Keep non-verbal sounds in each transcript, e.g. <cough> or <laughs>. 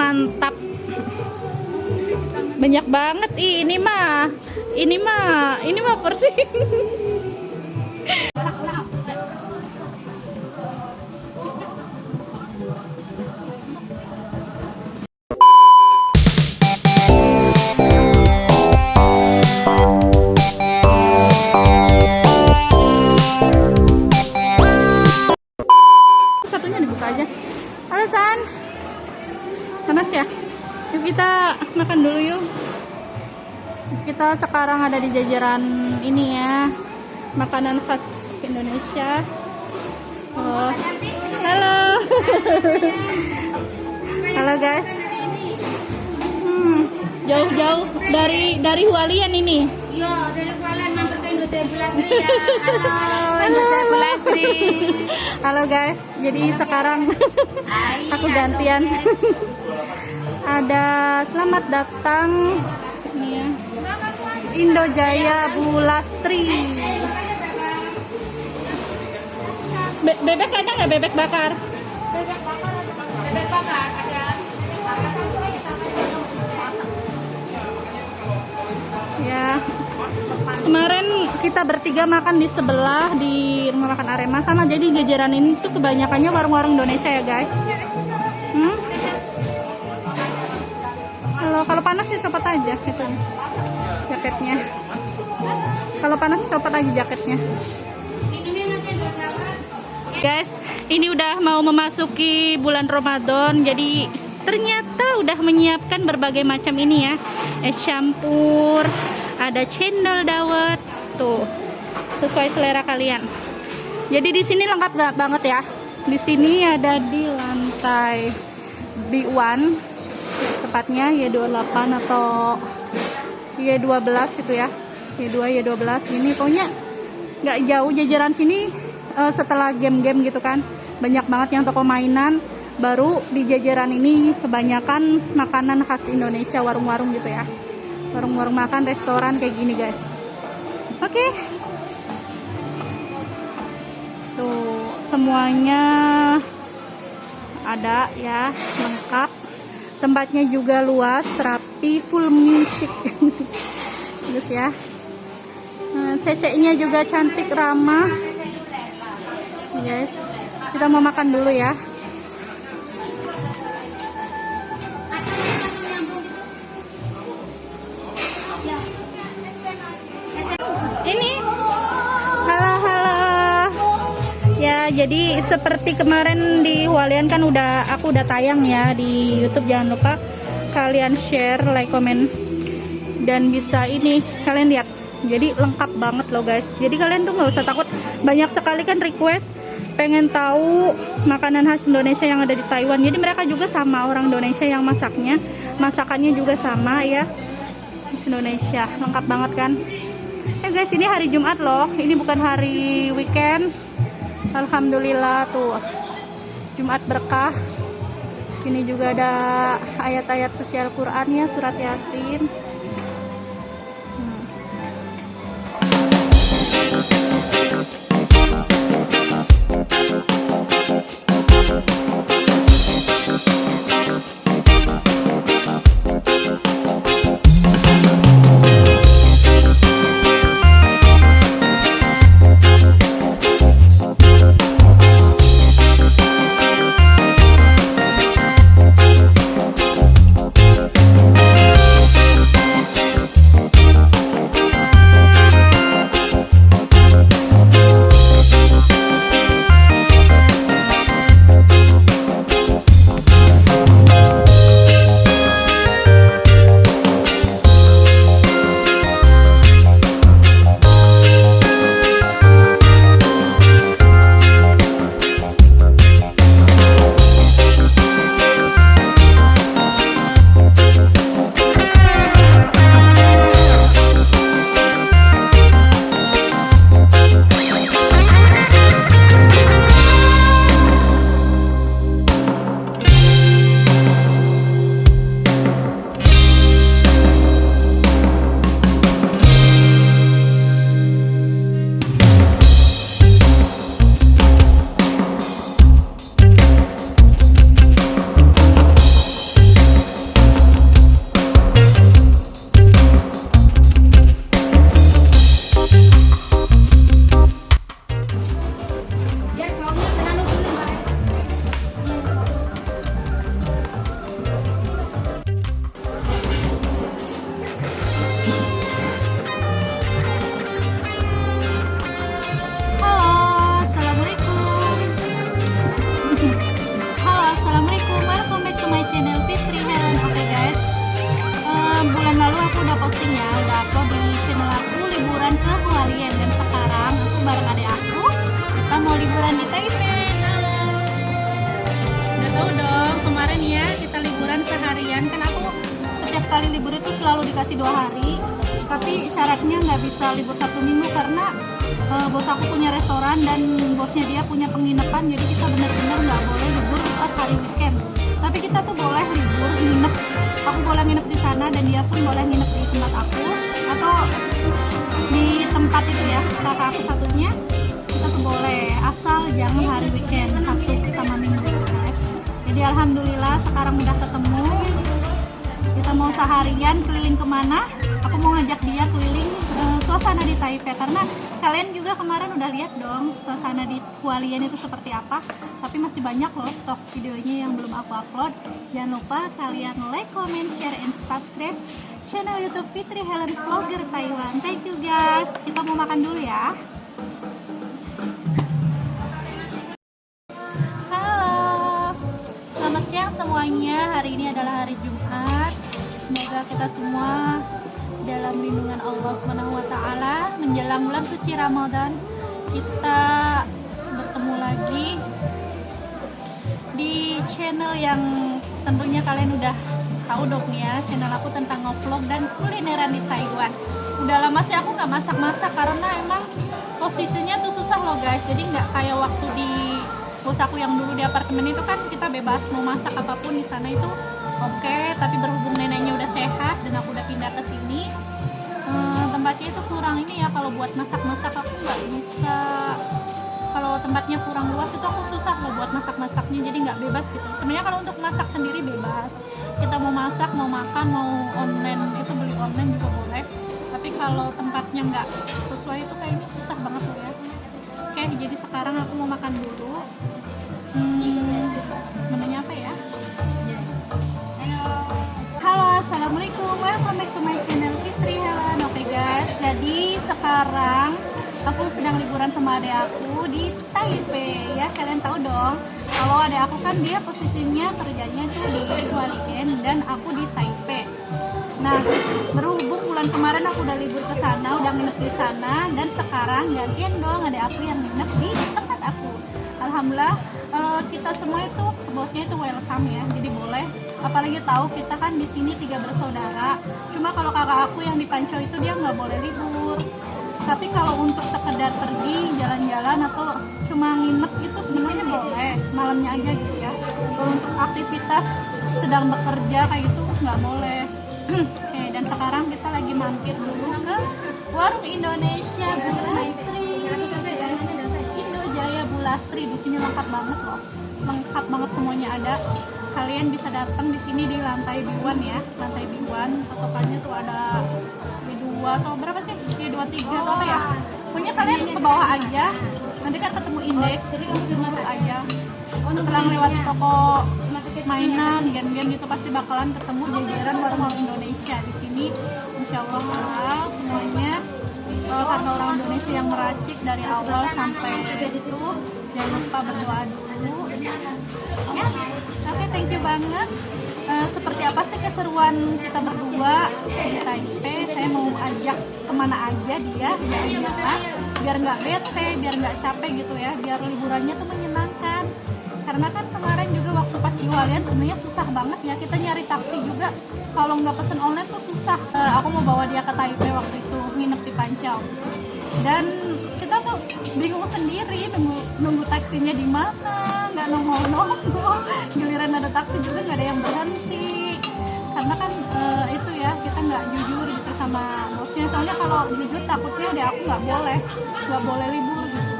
mantap. Banyak banget ini mah. Ini mah, ini mah persing. <laughs> jajaran ini ya. Makanan khas Indonesia. Oh. Halo. <laughs> Halo guys. Hmm, jauh-jauh dari dari Hualian ini. Iya, dari Kuala mampir ke Indonesia Bulastri ya. <laughs> Halo, Indonesia Bulastri. Halo guys. Jadi sekarang <laughs> aku gantian. Ada selamat datang nih ya. Indojaya Bulastri. Be- bebek ada nggak bebek bakar? Bebek bakar ada. Ya. Kemarin kita bertiga makan di sebelah di rumah makan Arema sama jadi jajaran ini tuh kebanyakannya warung-warung Indonesia ya guys. Hmm? Kalau kalau panas sih copot aja gitu jaketnya. Kalau panas copot aja jaketnya. Guys, ini udah mau memasuki bulan Ramadan, jadi ternyata udah menyiapkan berbagai macam ini ya. Es campur, ada cendol dawet, tuh sesuai selera kalian. Jadi di sini lengkap gak banget ya. Di sini ada di lantai B1, tepatnya Y28 atau Y12 itu ya. Y2, Y12 ini. Pokoknya nggak jauh jajaran sini eh, setelah game-game gitu kan. Banyak banget yang toko mainan. Baru di jajaran ini kebanyakan makanan khas Indonesia warung-warung gitu ya. Warung-warung makan restoran kayak gini guys. Oke. Tuh semuanya ada ya lengkap tempatnya juga luas rapi full music <laughs> terus ya Nah, ceceknya juga cantik ramah. Guys, kita mau makan dulu ya. Jadi seperti kemarin di Walian kan udah aku udah tayang ya di YouTube. Jangan lupa kalian share, like, komen, dan bisa ini kalian lihat. Jadi lengkap banget loh guys. Jadi kalian tuh nggak usah takut. Banyak sekali kan request pengen tahu makanan khas Indonesia yang ada di Taiwan. Jadi mereka juga sama orang Indonesia yang masaknya. Masakannya juga sama ya. Khas Indonesia lengkap banget kan. Eh guys ini hari Jumat loh. Ini bukan hari weekend Alhamdulillah tuh. Jumat berkah. Sini juga ada ayat-ayat suci Al-Quran ya surat Yasin kita tuh boleh libur nginep. Aku boleh nginep di sana dan dia pun boleh nginep di tempat aku atau di tempat itu ya kakak aku satunya. Kita tuh boleh asal jangan hari weekend Sabtu sama Minggu. Jadi alhamdulillah sekarang udah ketemu. Kita mau seharian keliling ke mana? Aku mau ngajak dia keliling suasana di Taipei. Karena kalian juga kemarin udah lihat dong suasana di Hualien itu seperti apa. Tapi masih banyak loh stok videonya yang belum aku upload. Jangan lupa kalian like, comment, share, and subscribe channel youtube Fitri Helen Vlogger Taiwan. Thank you guys. Kita mau makan dulu ya. Halo, selamat siang semuanya. Hari ini adalah hari Jumat. Semoga kita semua dalam lindungan Allah taala menjelang bulan suci Ramadan kita bertemu lagi di channel yang tentunya kalian udah tahu dong ya channel aku tentang ngevlog dan kulineran di Taiwan. Udah lama sih aku nggak masak-masak karena emang posisinya tuh susah loh guys. Jadi nggak kayak waktu di bos aku yang dulu di apartemen itu kan kita bebas mau masak apa pun di sana itu oke tapi berhubung neneknya udah sehat dan aku udah pindah ke sini eh, tempatnya itu kurang ini ya kalau buat masak-masak aku nggak bisa. Kalau tempatnya kurang luas itu aku susah loh buat masak-masaknya jadi nggak bebas gitu. Sebenarnya kalau untuk masak sendiri bebas. Kita mau masak mau makan mau online itu beli online juga boleh. Tapi kalau tempatnya nggak sesuai itu kayaknya susah banget loh ya. Oke jadi sekarang aku mau makan dulu. Hmm, menunya apa ya to my channel Fitri Helen. Oke guys, jadi sekarang aku sedang liburan sama adek aku di Taipei ya. Kalian tahu dong, kalau adek aku kan dia posisinya kerjanya tuh di Hualien dan aku di Taipei. Nah, berhubung bulan kemarin aku udah libur ke sana, udah nginep di sana dan sekarang gantian dong adek aku yang nginep di tempat aku. Alhamdulillah eh, kita semua itu bosnya itu welcome ya, jadi boleh. Apalagi tahu kita kan di sini tiga bersaudara. Cuma kalau kakak aku yang di Pancau itu dia nggak boleh libur. Tapi kalau untuk sekedar pergi jalan-jalan atau cuma nginep itu sebenarnya boleh, malamnya aja gitu ya. Kalau untuk aktivitas sedang bekerja kayak gitu nggak boleh. <clears throat> Oke, dan sekarang kita lagi mampir dulu ke warung Indonesia Bulastri. Indo Jaya Bulastri di sini lengkap banget loh, lengkap banget semuanya ada. Kalian bisa datang di sini di lantai B1 ya, lantai B1. Patokannya tuh ada B2 atau berapa sih? B23 atau apa ya? Pokoknya kalian ke bawah aja. Nanti kan ketemu indeks, jadi kamu lurus aja. Setelah melewati toko mainan, game-game itu pasti bakalan ketemu jajaran warung-warung Indonesia di sini. Insya Allah semuanya Eh, karena orang Indonesia yang meracik dari awal sampai itu jangan lupa berdoa dulu ya thank you banget. Eh, seperti apa sih keseruan kita berdua? Di Taipei saya mau ajak ke mana aja dia jalan-jalan biar nggak bete biar nggak capek gitu ya biar liburannya tuh menyenangkan. Karena kan kemarin juga waktu pas di Hualien sebenarnya susah banget ya kita nyari taksi juga. Kalau nggak pesen online tuh susah. Eh, aku mau bawa dia ke Taipei waktu itu nginep di Pancau dan tuh bingung sendiri nunggu nunggu taksinya di mana nggak nongol nongol <laughs> giliran ada taksi juga nggak ada yang berhenti. Karena kan eh, itu ya kita nggak jujur gitu sama bosnya. Soalnya kalau jujur takutnya ada aku nggak boleh nggak boleh libur gitu.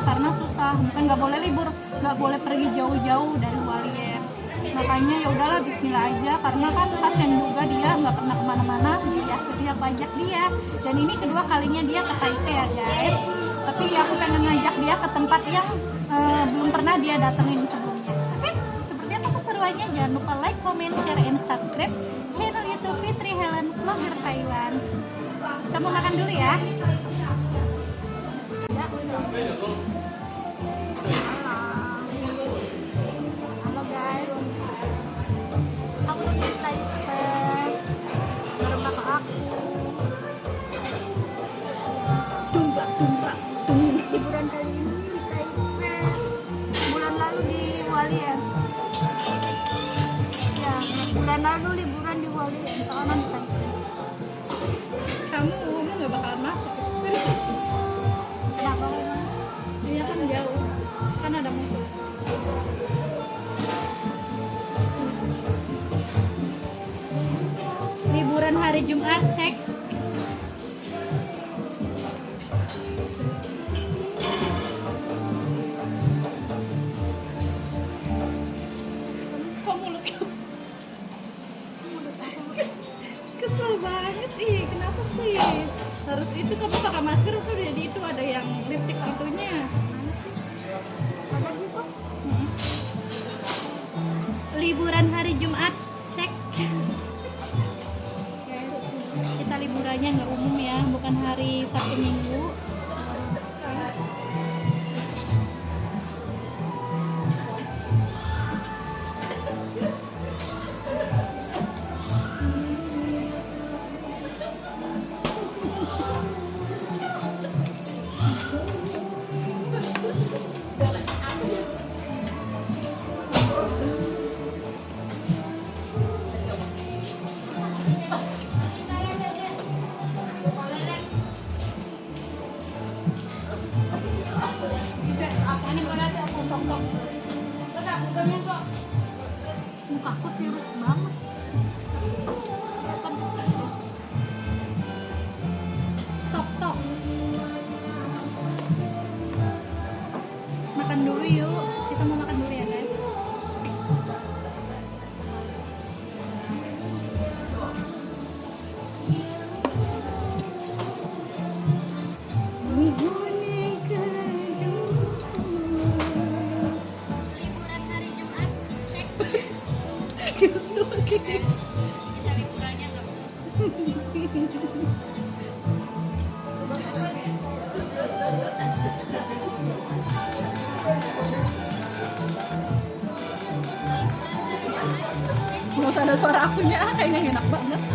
<clears throat> Karena susah. Bukan nggak boleh libur nggak boleh pergi jauh-jauh dari Hualien makanya ya udahlah Bismillah aja. Karena kan pasien juga dia nggak pernah ke mana-mana. Jadi aku ajak dia. Dan ini kedua kalinya dia ke Taipei ya guys tapi aku pengen ngajak dia ke tempat yang eh, belum pernah dia datengin sebelumnya. Oke seperti apa keseruannya? Jangan lupa like, comment, share, and subscribe channel youtube Fitri Helen Vlogger Taiwan. Kita mau makan dulu ya harus itu kamu pakai masker tuh jadi itu ada yang lipstick itunya. sakit liburannya nggak ada suara akunya, kayaknya enak banget.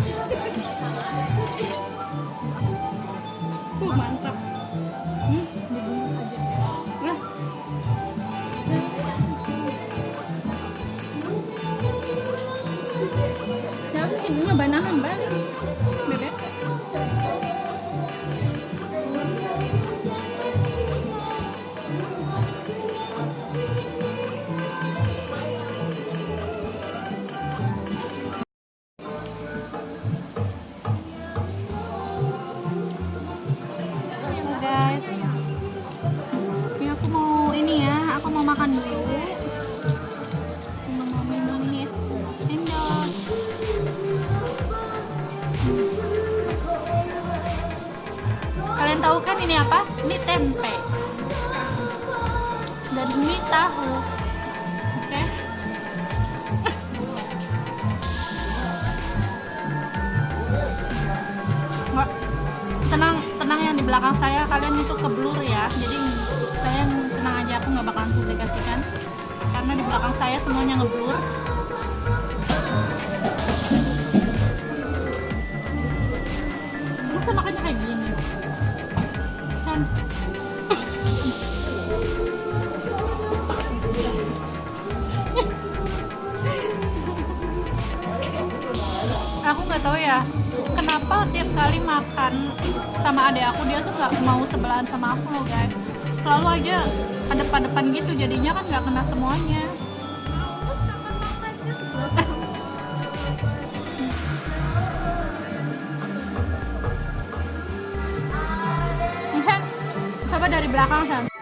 dia tuh nggak mau sebelahan sama aku loh guys. Selalu aja depan-depan gitu jadinya kan nggak kena semuanya. Iya. Coba dari belakang, Sam.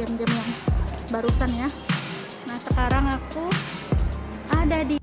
Game-game yang barusan ya. Nah sekarang aku ada di